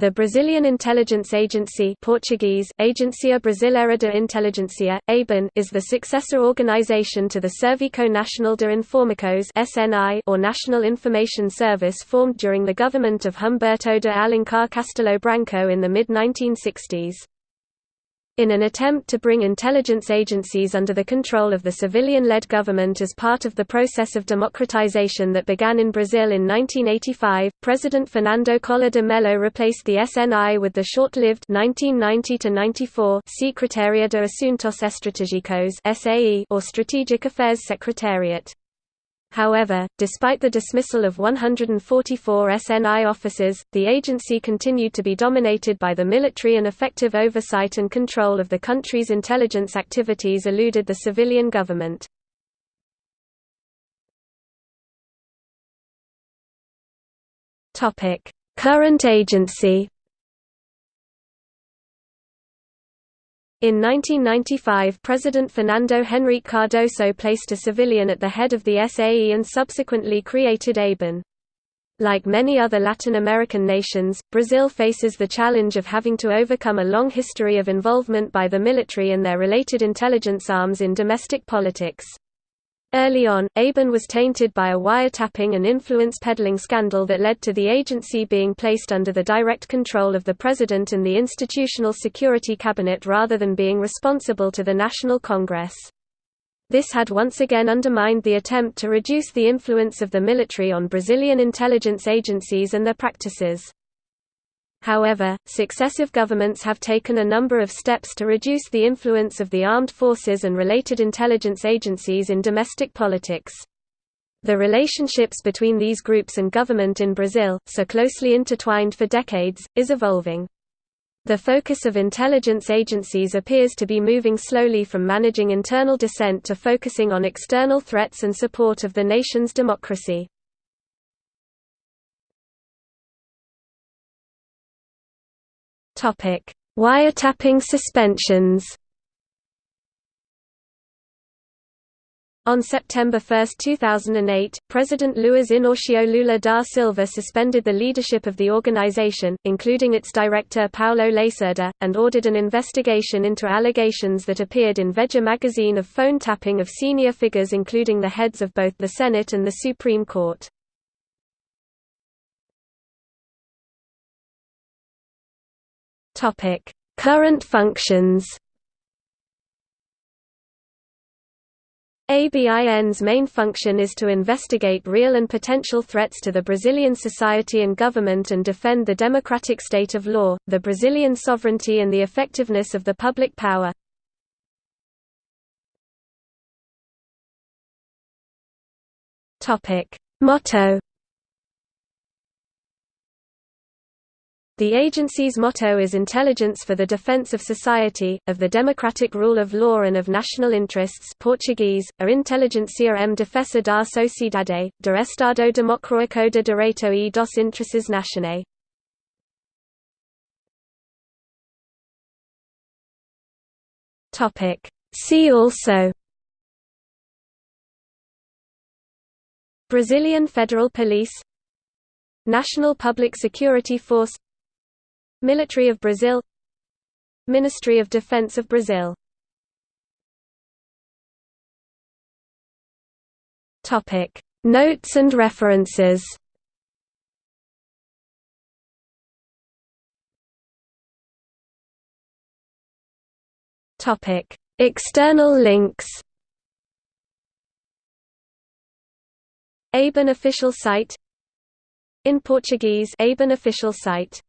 The Brazilian Intelligence Agency Portuguese, Agência Brasileira de Inteligência, ABIN, is the successor organization to the Serviço Nacional de Informações SNI or National Information Service formed during the government of Humberto de Alencar Castelo Branco in the mid-1960s. In an attempt to bring intelligence agencies under the control of the civilian-led government as part of the process of democratization that began in Brazil in 1985, President Fernando Collor de Mello replaced the SNI with the short-lived Secretaria de Assuntos Estratégicos or Strategic Affairs Secretariat. However, despite the dismissal of 144 SNI officers, the agency continued to be dominated by the military and effective oversight and control of the country's intelligence activities eluded the civilian government. Current agency In 1995 President Fernando Henrique Cardoso placed a civilian at the head of the SAE and subsequently created ABIN. Like many other Latin American nations, Brazil faces the challenge of having to overcome a long history of involvement by the military and their related intelligence arms in domestic politics. Early on, ABIN was tainted by a wiretapping and influence peddling scandal that led to the agency being placed under the direct control of the President and the Institutional Security Cabinet rather than being responsible to the National Congress. This had once again undermined the attempt to reduce the influence of the military on Brazilian intelligence agencies and their practices. However, successive governments have taken a number of steps to reduce the influence of the armed forces and related intelligence agencies in domestic politics. The relationships between these groups and government in Brazil, so closely intertwined for decades, is evolving. The focus of intelligence agencies appears to be moving slowly from managing internal dissent to focusing on external threats and support of the nation's democracy. Topic: Wiretapping suspensions. On September 1, 2008, President Luiz Inácio Lula da Silva suspended the leadership of the organization, including its director Paulo Lacerda, and ordered an investigation into allegations that appeared in Veja magazine of phone tapping of senior figures including the heads of both the Senate and the Supreme Court. Topic: Current functions. ABIN's main function is to investigate real and potential threats to the Brazilian society and government and defend the democratic state of law, the Brazilian sovereignty and the effectiveness of the public power. Motto The agency's motto is Intelligence for the Defense of Society, of the Democratic Rule of Law and of National Interests. Portuguese, a Inteligencia em Defesa da Sociedade, do Estado Democrático de Direito e dos Interesses Nacionais. See also. Brazilian Federal Police. National Public Security Force Military of Brazil. Ministry of Defense of Brazil. Topic. Notes and references. Topic. External links. ABIN official site. In Portuguese ABIN official site